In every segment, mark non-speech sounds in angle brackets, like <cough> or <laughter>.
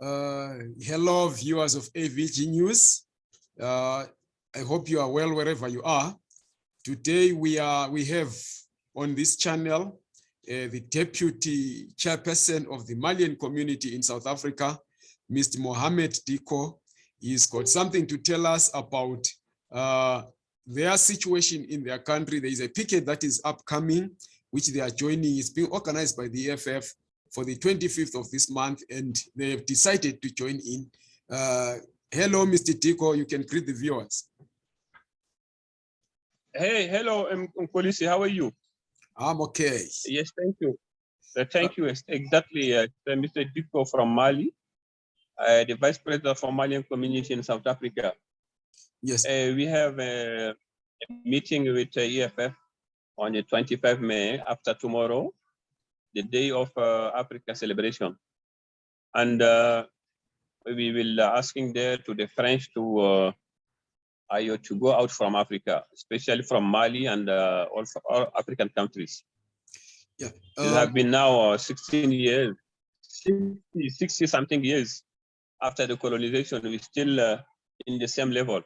Uh, hello, viewers of AVG News. Uh, I hope you are well wherever you are. Today we are we have on this channel uh, the deputy chairperson of the Malian community in South Africa, Mr. Mohamed Diko. He's got something to tell us about uh, their situation in their country. There is a picket that is upcoming, which they are joining. It's being organized by the EFF for the 25th of this month, and they have decided to join in. Uh, hello, Mr. Diko, you can greet the viewers. Hey, hello, Polisi, how are you? I'm okay. Yes, thank you. Uh, thank you. Exactly, uh, Mr. Diko from Mali, uh, the Vice President for Malian Community in South Africa. Yes. Uh, we have a, meeting with uh, EFF on the 25th May after tomorrow, the day of uh, Africa celebration. And uh, we will uh, asking there to the French to uh, to go out from Africa, especially from Mali and uh, also all African countries. Yeah. it have been now uh, 16 years, 60, 60 something years after the colonization, we're still uh, in the same level.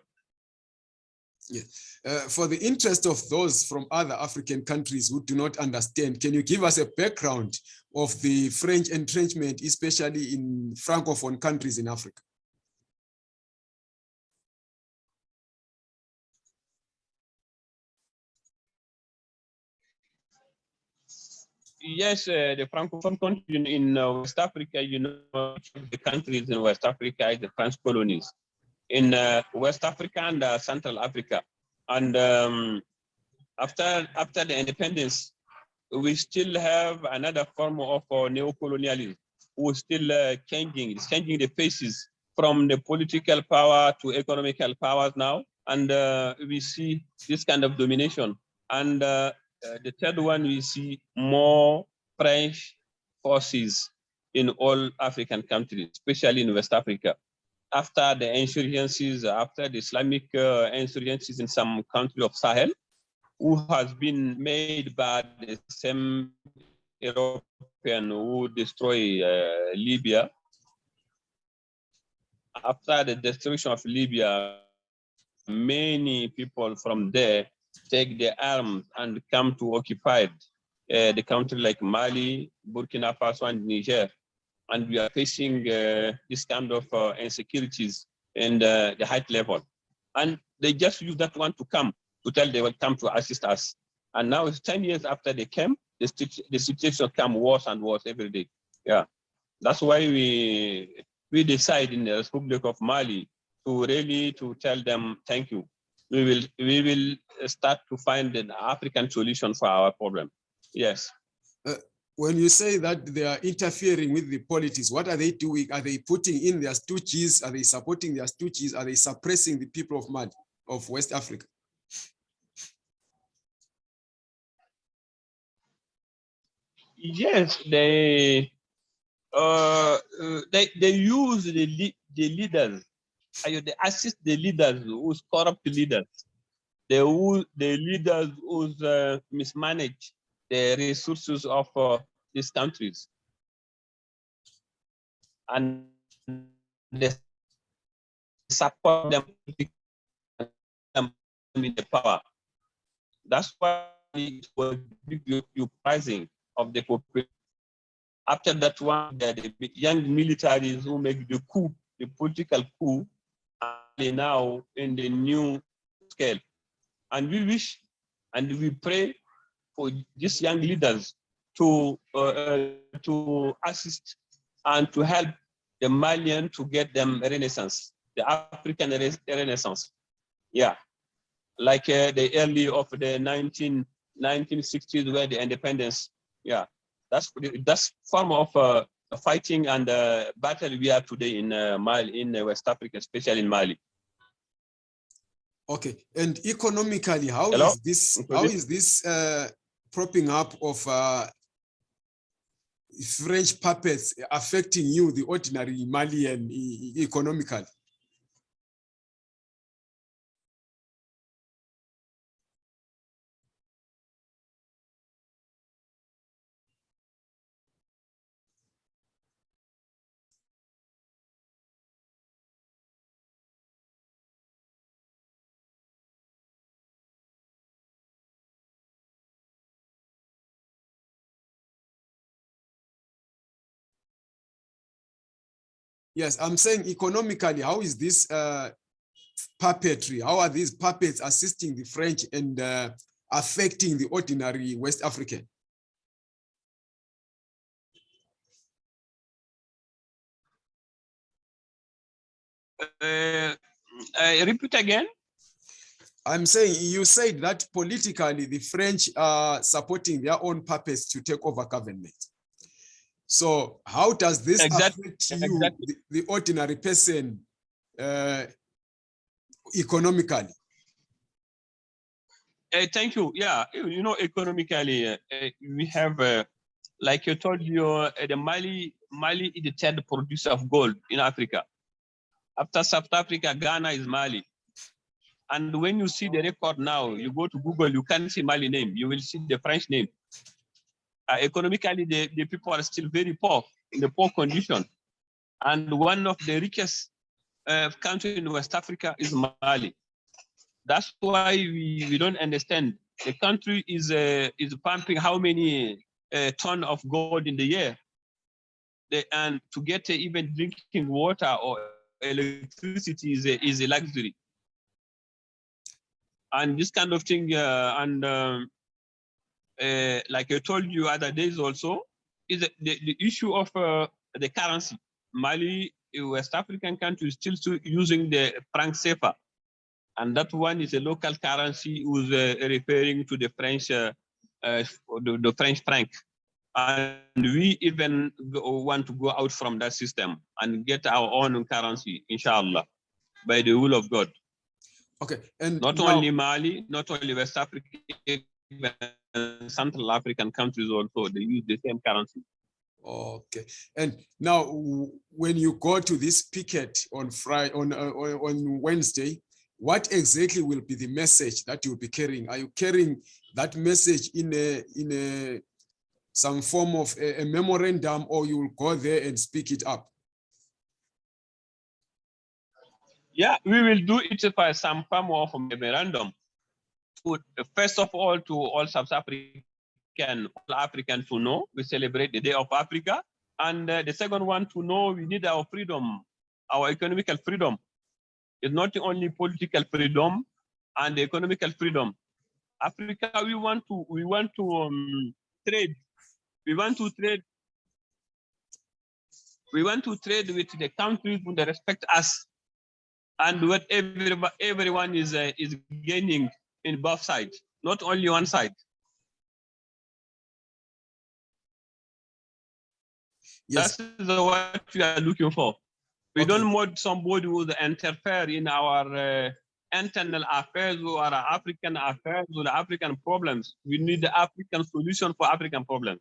Uh, for the interest of those from other African countries who do not understand, can you give us a background of the French entrenchment, especially in Francophone countries in Africa? Yes, uh, the Francophone country in, in uh, West Africa, you know, the countries in West Africa the French colonies. In uh, West Africa and uh, Central Africa. And um, after, after the independence, we still have another form of uh, neo-colonialism who still uh, changing, it's changing the faces from the political power to economical powers now. And we see this kind of domination. And uh, the third one, we see more French forces in all African countries, especially in West Africa. After the insurgencies, after the Islamic uh, insurgencies in some country of Sahel, who has been made by the same European who destroy uh, Libya. After the destruction of Libya, many people from there take their arms and come to occupy uh, the country like Mali, Burkina Faso, and Niger. And we are facing uh, this kind of uh, insecurities in the, the height level. And they just use that one to come, to tell they will come to assist us. And now it's 10 years after they came, the, the situation come worse and worse every day. Yeah, that's why we we decide in the Republic of Mali to really to tell them thank you we will we will start to find an African solution for our problem. Yes. Uh, when you say that they are interfering with the politics, what are they doing? Are they putting in their stooges? Are they supporting their stooges? Are they suppressing the people of Mali, of West Africa? Yes, they uh, uh they they use the the leaders they assist the leaders who's corrupt leaders, the who, the leaders who's uh, mismanage the resources of uh, these countries, and they support them in the power. That's why it was big uprising of the population. After that one, the young militaries who make the coup, the political coup, now in the new scale. And we wish and we pray for these young leaders to, uh, to assist and to help the Malian to get them renaissance, the African renaissance. Yeah, like uh, the early of the 19, 1960s where the independence, yeah, that's that's form of uh, fighting and uh, battle we are today in uh, Mali, in uh, West Africa, especially in Mali. Okay, and economically, how Hello? is this? How is this uh, propping up of uh, French puppets affecting you, the ordinary Malian, economically? Yes, I'm saying economically, how is this uh, puppetry? How are these puppets assisting the French and uh, affecting the ordinary West African? Uh, uh, repeat again. I'm saying you said that politically the French are supporting their own puppets to take over government. So how does this Exactly, affect you, exactly. the, the ordinary person, uh, economically? Uh, thank you. Yeah, you know, economically, uh, uh, we have, uh, like you told you, uh, the Mali, Mali is the third producer of gold in Africa. After South Africa, Ghana is Mali. And when you see the record now, you go to Google, you can't see Mali name, you will see the French name. Uh, economically, the, the people are still very poor, in the poor condition. And one of the richest uh, country in West Africa is Mali. That's why we, we don't understand. The country is uh, is pumping how many uh, ton of gold in the year, the, and to get uh, even drinking water or electricity is a, is a luxury. And this kind of thing, uh, and um, uh, like I told you other days also, is the, the, the issue of uh, the currency. Mali, a West African country, is still still using the franc CFA and that one is a local currency who's uh, referring to the French, uh, uh, the, the, French franc. And we even go, want to go out from that system and get our own currency, inshallah, by the will of God. Okay, and Not now- only Mali, not only West Africa, even Central African countries also, they use the same currency. Okay, and now when you go to this picket on Friday, on, uh, on on Wednesday, what exactly will be the message that you'll be carrying? Are you carrying that message in a in a some form of a, a memorandum, or you will go there and speak it up? Yeah, we will do it by some form of a memorandum. First of all, to all South African, all African to know we celebrate the Day of Africa. And uh, the second one to know we need our freedom, our economical freedom. It's not only political freedom and economical freedom. Africa, we want to, we want to um, trade. We want to trade. We want to trade with the countries who respect us and what everybody, everyone is uh, is gaining in both sides, not only one side. Yes, That's the, what we are looking for. We Okay. don't want somebody who will interfere in our uh, internal affairs or our African affairs or the African problems. We need the African solution for African problems.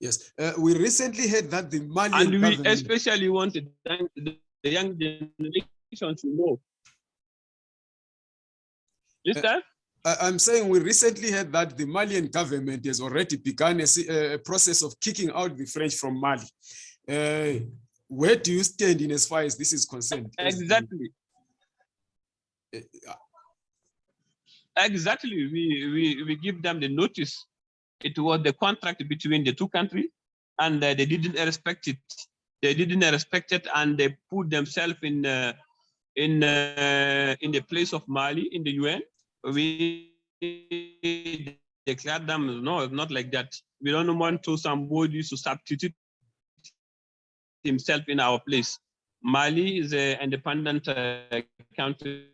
yes. Uh, we recently heard that the Malian And we government- especially want the young, the young generation to know. Listen? I- I'm saying we recently heard that the Malian government has already begun a, a process of kicking out the French from Mali. Uh, where do you stand in as far as this is concerned? Exactly. uh, Exactly. We, we, we give them the notice. It was the contract between the two countries and uh, they didn't respect it. They didn't respect it and they put themselves in uh, in uh, in the place of Mali in the UN. We declare them, no, not like that. We don't want to somebody to substitute himself in our place. Mali is an independent uh, country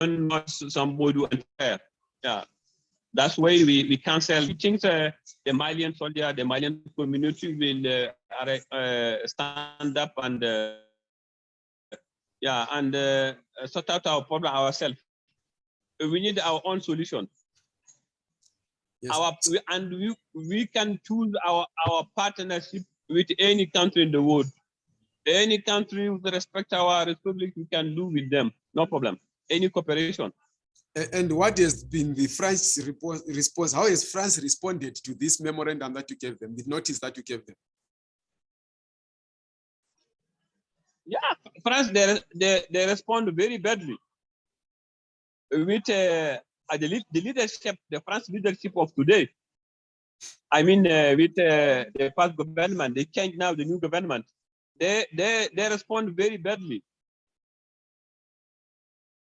not somebody unfair. Yeah. That's why we, we cancel. We think uh, the Malian soldier, the Malian community will uh, uh, stand up and uh, yeah, and uh, sort out our problem ourselves. We need our own solution. Yes. Our and we we can choose our our partnership with any country in the world. Any country with respect to our republic, we can do with them, no problem. Any cooperation. And what has been the French response? How has France responded to this memorandum that you gave them, the notice that you gave them? Yeah, France, they, they, they respond very badly. With uh, the, the leadership, the France leadership of today, I mean, uh, with uh, the past government, they changed now the new government. they they they respond very badly.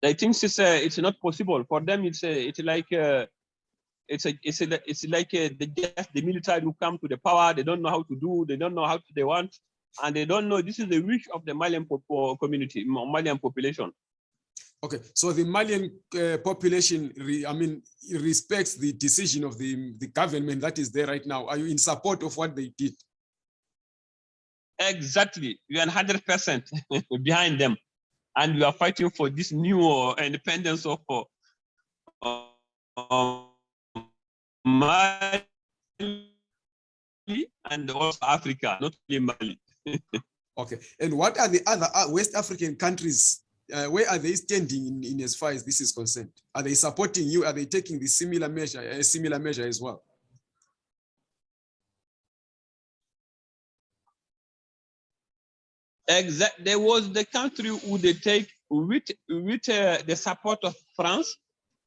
They think it's uh, it's not possible for them. It's uh, it's like uh, it's a it's a, it's like uh, the the military who come to the power. They don't know how to do. They don't know how to, they want, and they don't know this is the wish of the Malian po- community, Malian population. Okay, so the Malian uh, population, re, I mean, respects the decision of the, the government that is there right now. Are you in support of what they did? Exactly, we are 100% <laughs> behind them. And we are fighting for this new uh, independence of uh, uh, Mali and also Africa, not only Mali. <laughs> okay, and what are the other uh, West African countries uh, where are they standing in, in as far as this is concerned? Are they supporting you? Are they taking the similar measure, a similar measure as well? Exactly. There was the country who they take with with uh, the support of France.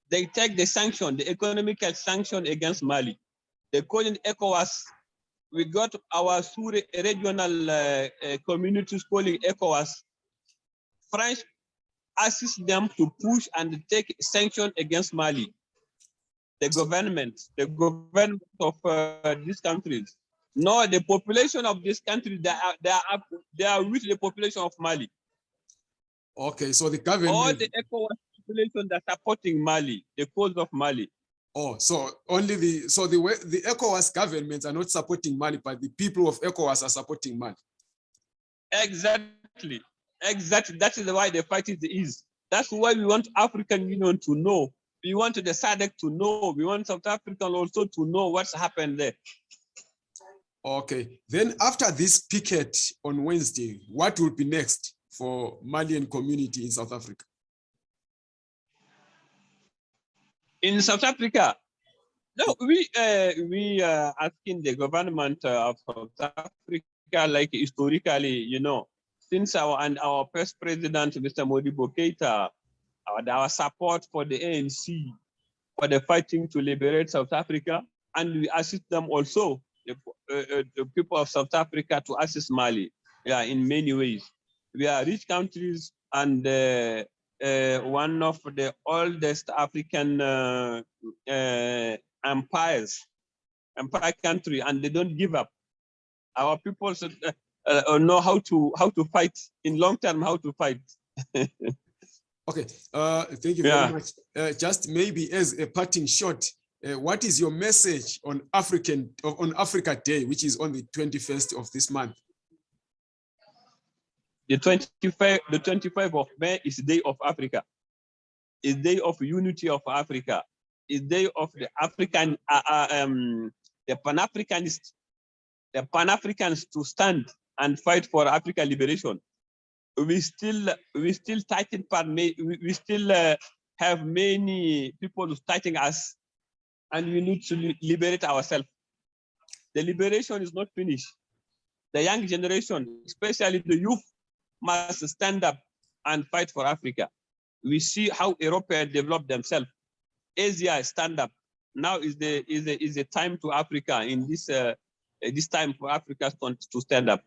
They take the sanction, the economical sanction against Mali. They call ECOWAS. We got our regional uh, uh, communities calling ECOWAS. France assist them to push and take sanction against Mali. The government, the government of uh, these countries. No, the population of this country, they are, they are, they are with the population of Mali. Okay, so the government. All the ECOWAS population that supporting Mali, the cause of Mali. Oh, so only the so the the ECOWAS governments are not supporting Mali, but the people of ECOWAS are supporting Mali. Exactly. Exactly. That is why the fight is. That's why we want African Union to know. We want the SADC to know. We want South Africa also to know what's happened there. Okay. Then after this picket on Wednesday, what will be next for Malian community in South Africa? In South Africa, no, we uh, we are asking the government of South Africa, like historically, you know, since our and our first president, Mr. Modibo Keita, our, our support for the ANC, for the fighting to liberate South Africa, and we assist them also, the, uh, uh, the people of South Africa to assist Mali, yeah, in many ways. We are rich countries and uh, uh one of the oldest African uh, uh, empires, empire country, and they don't give up. Our people <laughs> uh, know how to how to fight in long term how to fight. <laughs> Okay uh thank you yeah. very much. Uh, just maybe as a parting shot uh, what is your message on african on africa day which is on the 21st of this month? The 25 the 25th of may is the day of africa. Is day of unity of africa. Is day of the african uh, uh um the pan-africanist the pan-africans to stand and fight for Africa liberation. We still we still fighting we still uh, have many people fighting us, and we need to liberate ourselves. The liberation is not finished. The young generation, especially the youth, must stand up and fight for Africa. We see how Europe developed themselves. Asia stand up. Now is the is the is the time to Africa in this uh, this time for Africa to stand up.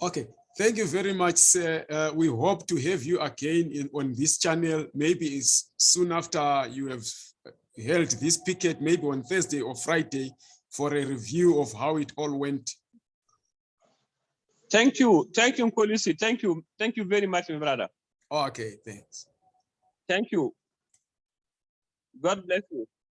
Okay, thank you very much, sir. Uh, we hope to have you again in, on this channel. Maybe it's soon after you have held this picket, maybe on Thursday or Friday, for a review of how it all went. Thank you. Thank you, Kolisi. Thank you. Thank you very much, my brother. Okay, thanks. Thank you. God bless you.